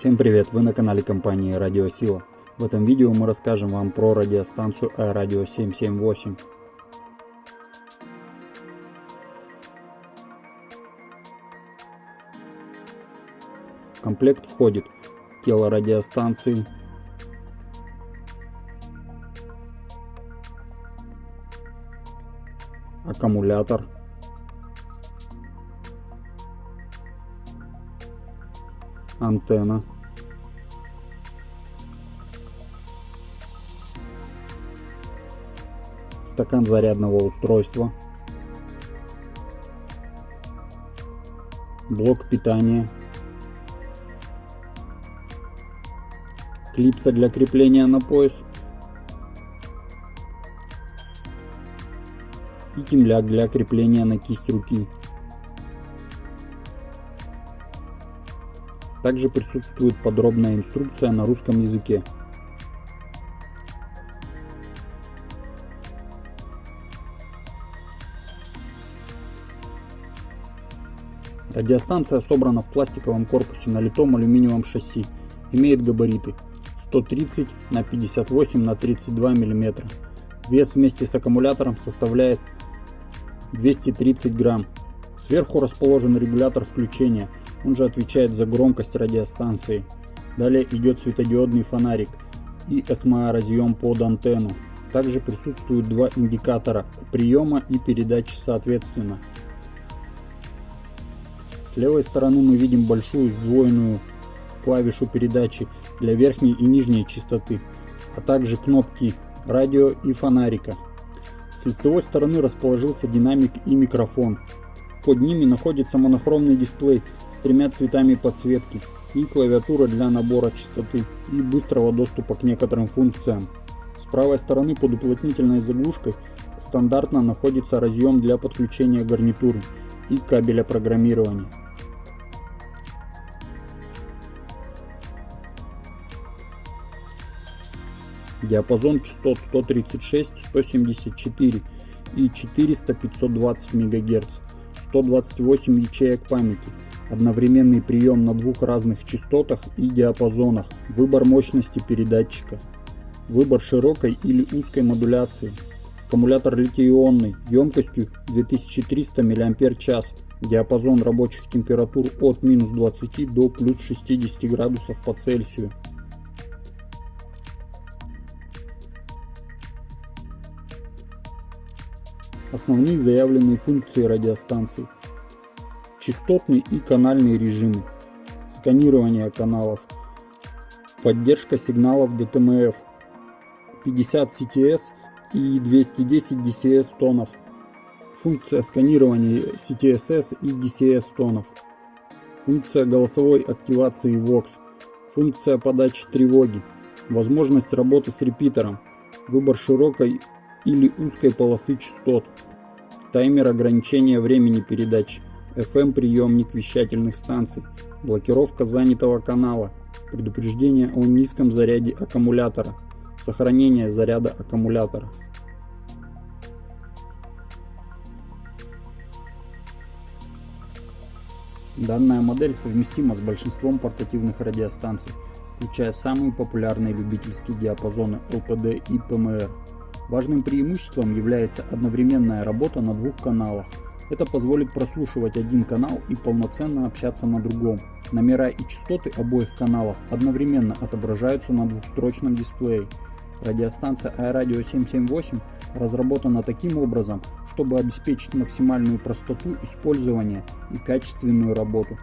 Всем привет! Вы на канале компании Радиосила. В этом видео мы расскажем вам про радиостанцию Аэрадио 778. В комплект входит тело радиостанции, аккумулятор, антенна, стакан зарядного устройства, блок питания, клипса для крепления на пояс. И темляк для крепления на кисть руки. Также присутствует подробная инструкция на русском языке. Радиостанция собрана в пластиковом корпусе на литом алюминиевом шасси. Имеет габариты 130 на 58 на 32 мм. Вес вместе с аккумулятором составляет 230 грамм. Сверху расположен регулятор включения – он же отвечает за громкость радиостанции. Далее идет светодиодный фонарик и SMA разъем под антенну. Также присутствуют два индикатора приема и передачи соответственно. С левой стороны мы видим большую сдвоенную клавишу передачи для верхней и нижней частоты, а также кнопки радио и фонарика. С лицевой стороны расположился динамик и микрофон. Под ними находится монохромный дисплей с тремя цветами подсветки и клавиатура для набора частоты и быстрого доступа к некоторым функциям. С правой стороны под уплотнительной заглушкой стандартно находится разъем для подключения гарнитуры и кабеля программирования. Диапазон частот 136, 174 и 400-520 МГц, 128 ячеек памяти, одновременный прием на двух разных частотах и диапазонах, выбор мощности передатчика, выбор широкой или узкой модуляции, аккумулятор литий-ионный емкостью 2300 мАч, диапазон рабочих температур от минус 20 до плюс 60 градусов по Цельсию. Основные заявленные функции радиостанции – частотный и канальный режимы, сканирование каналов, поддержка сигналов DTMF, 50 CTS и 210 DCS тонов, функция сканирования CTSS и DCS тонов, функция голосовой активации VOX, функция подачи тревоги, возможность работы с репитером, выбор широкой или узкой полосы частот, таймер ограничения времени передачи, FM-приемник вещательных станций, блокировка занятого канала, предупреждение о низком заряде аккумулятора, сохранение заряда аккумулятора. Данная модель совместима с большинством портативных радиостанций, включая самые популярные любительские диапазоны LPD и PMR. Важным преимуществом является одновременная работа на двух каналах – это позволит прослушивать один канал и полноценно общаться на другом. Номера и частоты обоих каналов одновременно отображаются на двухстрочном дисплее. Радиостанция Аэрадио 778 разработана таким образом, чтобы обеспечить максимальную простоту использования и качественную работу.